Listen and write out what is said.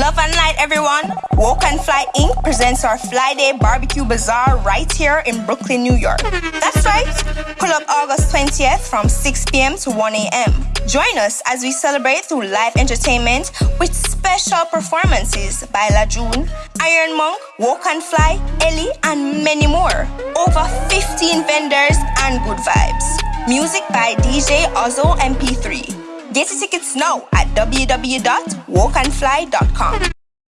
Love and light, everyone. Woke and Fly Inc. presents our Fly Day Barbecue Bazaar right here in Brooklyn, New York. That's right. Pull up August 20th from 6 p.m. to 1 a.m. Join us as we celebrate through live entertainment with special performances by La June, Iron Monk, Woke and Fly, Ellie, and many more. Over 15 vendors and good vibes. Music by DJ Ozzo MP3. Get your tickets now at www.wokeandfly.com.